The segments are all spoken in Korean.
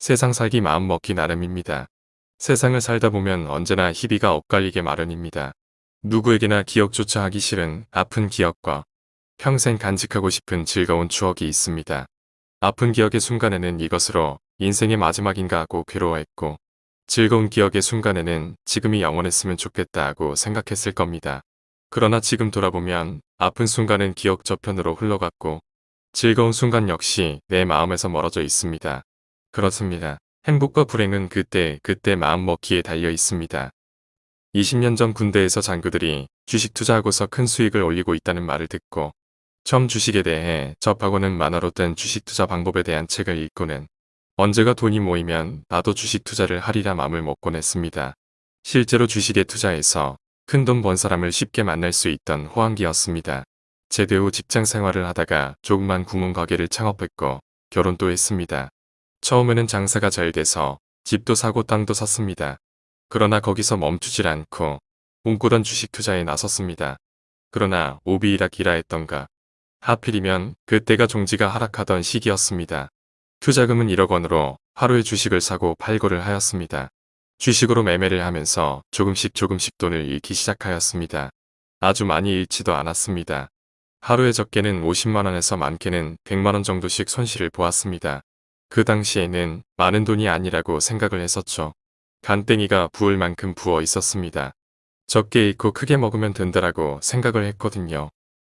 세상 살기 마음 먹기 나름입니다. 세상을 살다 보면 언제나 희비가 엇갈리게 마련입니다. 누구에게나 기억조차 하기 싫은 아픈 기억과 평생 간직하고 싶은 즐거운 추억이 있습니다. 아픈 기억의 순간에는 이것으로 인생의 마지막인가 하고 괴로워했고 즐거운 기억의 순간에는 지금이 영원했으면 좋겠다 하고 생각했을 겁니다. 그러나 지금 돌아보면 아픈 순간은 기억 저편으로 흘러갔고 즐거운 순간 역시 내 마음에서 멀어져 있습니다. 그렇습니다. 행복과 불행은 그때 그때 마음먹기에 달려 있습니다. 20년 전 군대에서 장교들이 주식 투자하고서 큰 수익을 올리고 있다는 말을 듣고 처음 주식에 대해 접하고는 만화로 된 주식 투자 방법에 대한 책을 읽고는 언제가 돈이 모이면 나도 주식 투자를 하리라 마음을 먹곤 했습니다. 실제로 주식에 투자해서 큰 돈 번 사람을 쉽게 만날 수 있던 호황기였습니다. 제대 후 직장 생활을 하다가 조그만 구멍 가게를 창업했고 결혼도 했습니다. 처음에는 장사가 잘 돼서 집도 사고 땅도 샀습니다. 그러나 거기서 멈추질 않고 꿈꾸던 주식 투자에 나섰습니다. 그러나 오비이락이라 했던가 하필이면 그때가 종지가 하락하던 시기였습니다. 투자금은 1억 원으로 하루에 주식을 사고 팔고를 하였습니다. 주식으로 매매를 하면서 조금씩 조금씩 돈을 잃기 시작하였습니다. 아주 많이 잃지도 않았습니다. 하루에 적게는 50만원에서 많게는 100만원 정도씩 손실을 보았습니다. 그 당시에는 많은 돈이 아니라고 생각을 했었죠. 간땡이가 부을 만큼 부어 있었습니다. 적게 잃고 크게 먹으면 된다라고 생각을 했거든요.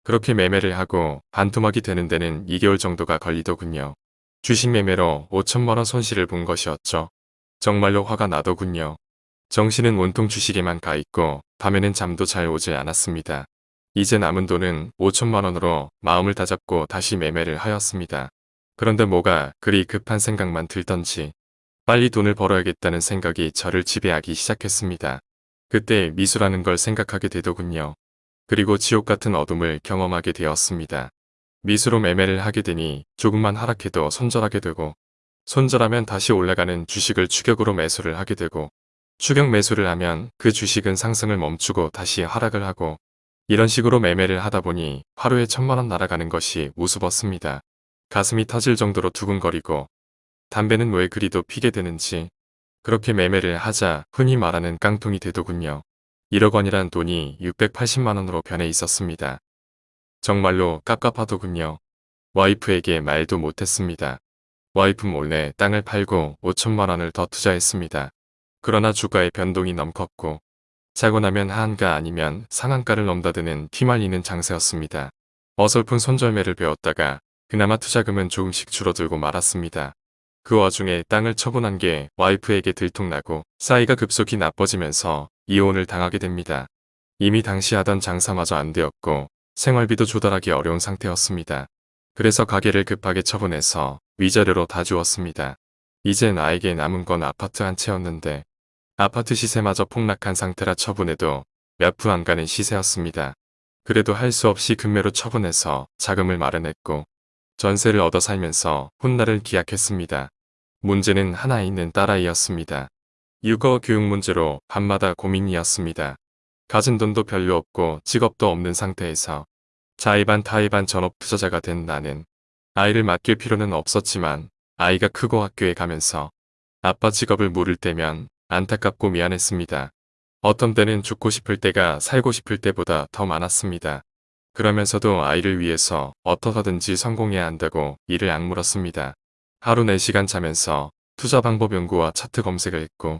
그렇게 매매를 하고 반토막이 되는 데는 2개월 정도가 걸리더군요. 주식 매매로 5천만원 손실을 본 것이었죠. 정말로 화가 나더군요. 정신은 온통 주식에만 가 있고 밤에는 잠도 잘 오지 않았습니다. 이제 남은 돈은 5천만 원으로 마음을 다잡고 다시 매매를 하였습니다. 그런데 뭐가 그리 급한 생각만 들던지 빨리 돈을 벌어야겠다는 생각이 저를 지배하기 시작했습니다. 그때 미수라는 걸 생각하게 되더군요. 그리고 지옥 같은 어둠을 경험하게 되었습니다. 미수로 매매를 하게 되니 조금만 하락해도 손절하게 되고 손절하면 다시 올라가는 주식을 추격으로 매수를 하게 되고 추격 매수를 하면 그 주식은 상승을 멈추고 다시 하락을 하고 이런 식으로 매매를 하다 보니 하루에 천만원 날아가는 것이 우스웠습니다. 가슴이 터질 정도로 두근거리고 담배는 왜 그리도 피게 되는지 그렇게 매매를 하자 흔히 말하는 깡통이 되더군요. 1억 원이란 돈이 680만 원으로 변해 있었습니다. 정말로 깝깝하더군요. 와이프에게 말도 못했습니다. 와이프 몰래 땅을 팔고 5천만 원을 더 투자했습니다. 그러나 주가의 변동이 너무 컸고 자고 나면 하한가 아니면 상한가를 넘다드는 휘말리는 장세였습니다. 어설픈 손절매를 배웠다가 그나마 투자금은 조금씩 줄어들고 말았습니다. 그 와중에 땅을 처분한 게 와이프에게 들통나고 사이가 급속히 나빠지면서 이혼을 당하게 됩니다. 이미 당시 하던 장사마저 안 되었고 생활비도 조달하기 어려운 상태였습니다. 그래서 가게를 급하게 처분해서 위자료로 다 주었습니다. 이제 나에게 남은 건 아파트 한 채였는데 아파트 시세마저 폭락한 상태라 처분해도 몇 푼 안 가는 시세였습니다. 그래도 할 수 없이 금매로 처분해서 자금을 마련했고 전세를 얻어 살면서 훗날을 기약했습니다. 문제는 하나 있는 딸아이였습니다. 육어 교육 문제로 밤마다 고민이었습니다. 가진 돈도 별로 없고 직업도 없는 상태에서 자의반 타의반 전업 투자자가 된 나는 아이를 맡길 필요는 없었지만 아이가 크고 학교에 가면서 아빠 직업을 물을 때면 안타깝고 미안했습니다. 어떤 때는 죽고 싶을 때가 살고 싶을 때보다 더 많았습니다. 그러면서도 아이를 위해서 어떻게든지 성공해야 한다고 이를 악물었습니다. 하루 4시간 자면서 투자 방법 연구와 차트 검색을 했고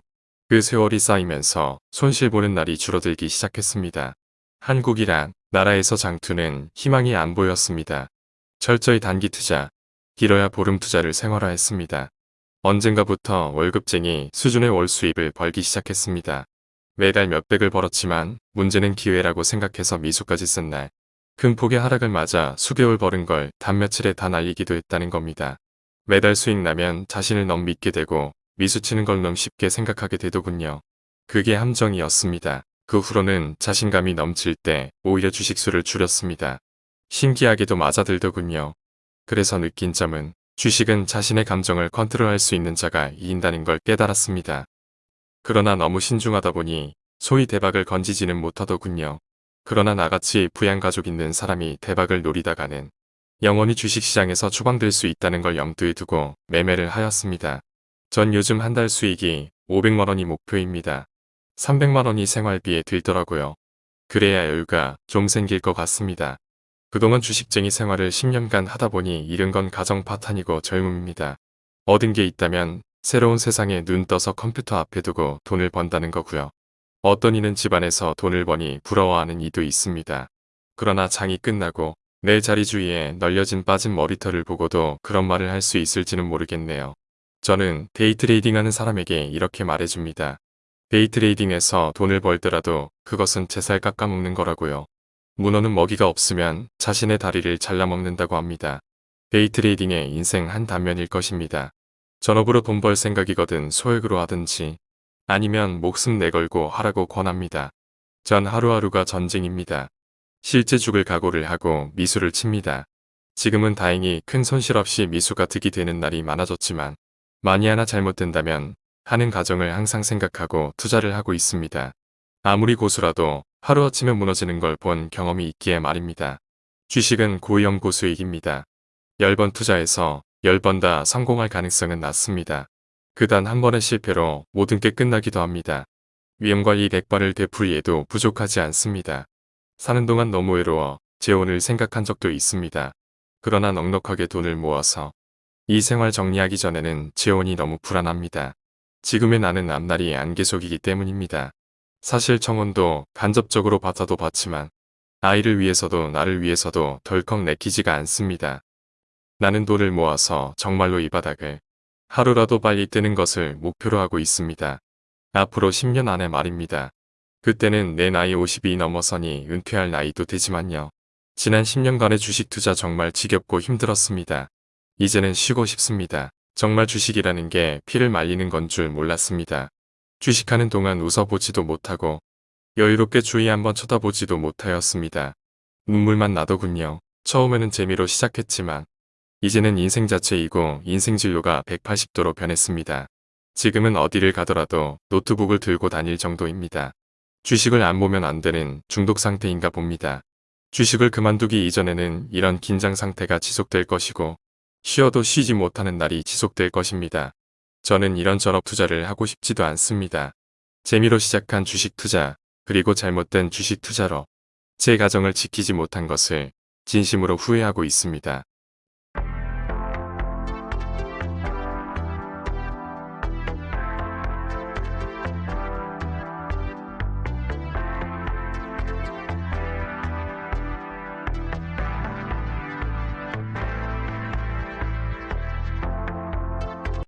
그 세월이 쌓이면서 손실 보는 날이 줄어들기 시작했습니다. 한국이란 나라에서 장투는 희망이 안 보였습니다. 철저히 단기 투자, 길어야 보름 투자를 생활화했습니다. 언젠가부터 월급쟁이 수준의 월 수입을 벌기 시작했습니다. 매달 몇백을 벌었지만 문제는 기회라고 생각해서 미수까지 쓴 날. 큰 폭의 하락을 맞아 수개월 벌은 걸 단 며칠에 다 날리기도 했다는 겁니다. 매달 수익 나면 자신을 너무 믿게 되고 미수치는 걸 너무 쉽게 생각하게 되더군요. 그게 함정이었습니다. 그 후로는 자신감이 넘칠 때 오히려 주식수를 줄였습니다. 신기하게도 맞아들더군요. 그래서 느낀 점은 주식은 자신의 감정을 컨트롤할 수 있는 자가 이긴다는 걸 깨달았습니다. 그러나 너무 신중하다 보니 소위 대박을 건지지는 못하더군요. 그러나 나같이 부양가족 있는 사람이 대박을 노리다가는 영원히 주식시장에서 추방될 수 있다는 걸 염두에 두고 매매를 하였습니다. 전 요즘 한 달 수익이 500만원이 목표입니다. 300만원이 생활비에 들더라고요. 그래야 여유가 좀 생길 것 같습니다. 그동안 주식쟁이 생활을 10년간 하다 보니 잃은 건 가정 파탄이고 젊음입니다. 얻은 게 있다면 새로운 세상에 눈 떠서 컴퓨터 앞에 두고 돈을 번다는 거고요. 어떤 이는 집안에서 돈을 버니 부러워하는 이도 있습니다. 그러나 장이 끝나고 내 자리 주위에 널려진 빠진 머리털을 보고도 그런 말을 할 수 있을지는 모르겠네요. 저는 day trading 하는 사람에게 이렇게 말해줍니다. day trading에서 돈을 벌더라도 그것은 제살 깎아먹는 거라고요. 문어는 먹이가 없으면 자신의 다리를 잘라먹는다고 합니다. day trading의 인생 한 단면일 것입니다. 전업으로 돈 벌 생각이거든 소액으로 하든지 아니면 목숨 내걸고 하라고 권합니다. 전 하루하루가 전쟁입니다. 실제 죽을 각오를 하고 미수를 칩니다. 지금은 다행히 큰 손실 없이 미수가 득이 되는 날이 많아졌지만 만이 하나 잘못된다면 하는 가정을 항상 생각하고 투자를 하고 있습니다. 아무리 고수라도 하루아침에 무너지는 걸 본 경험이 있기에 말입니다. 주식은 고위험 고수익입니다. 10번 투자해서 10번 다 성공할 가능성은 낮습니다. 그 단 한 번의 실패로 모든 게 끝나기도 합니다. 위험관리 100발을 되풀이해도 부족하지 않습니다. 사는 동안 너무 외로워 재혼을 생각한 적도 있습니다. 그러나 넉넉하게 돈을 모아서 이 생활 정리하기 전에는 재혼이 너무 불안합니다. 지금의 나는 앞날이 안개속이기 때문입니다. 사실 청혼도 간접적으로 받아도 받지만 아이를 위해서도 나를 위해서도 덜컥 내키지가 않습니다. 나는 돈을 모아서 정말로 이 바닥을 하루라도 빨리 뜨는 것을 목표로 하고 있습니다. 앞으로 10년 안에 말입니다. 그때는 내 나이 50이 넘어서니 은퇴할 나이도 되지만요. 지난 10년간의 주식 투자 정말 지겹고 힘들었습니다. 이제는 쉬고 싶습니다. 정말 주식이라는 게 피를 말리는 건 줄 몰랐습니다. 주식하는 동안 웃어보지도 못하고 여유롭게 주위 한번 쳐다보지도 못하였습니다. 눈물만 나더군요. 처음에는 재미로 시작했지만 이제는 인생 자체이고 인생 진로가 180도로 변했습니다. 지금은 어디를 가더라도 노트북을 들고 다닐 정도입니다. 주식을 안 보면 안 되는 중독 상태인가 봅니다. 주식을 그만두기 이전에는 이런 긴장 상태가 지속될 것이고 쉬어도 쉬지 못하는 날이 지속될 것입니다. 저는 이런 전업 투자를 하고 싶지도 않습니다. 재미로 시작한 주식 투자 그리고 잘못된 주식 투자로 제 가정을 지키지 못한 것을 진심으로 후회하고 있습니다.